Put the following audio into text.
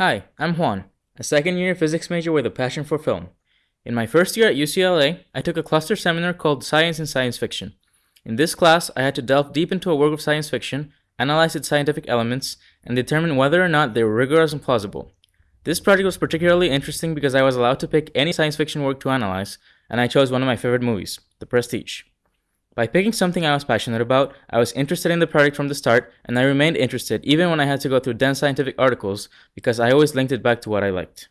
Hi, I'm Juan, a second year physics major with a passion for film. In my first year at UCLA, I took a cluster seminar called Science and Science Fiction. In this class, I had to delve deep into a work of science fiction, analyze its scientific elements, and determine whether or not they were rigorous and plausible. This project was particularly interesting because I was allowed to pick any science fiction work to analyze, and I chose one of my favorite movies, The Prestige. By picking something I was passionate about, I was interested in the project from the start, and I remained interested even when I had to go through dense scientific articles because I always linked it back to what I liked.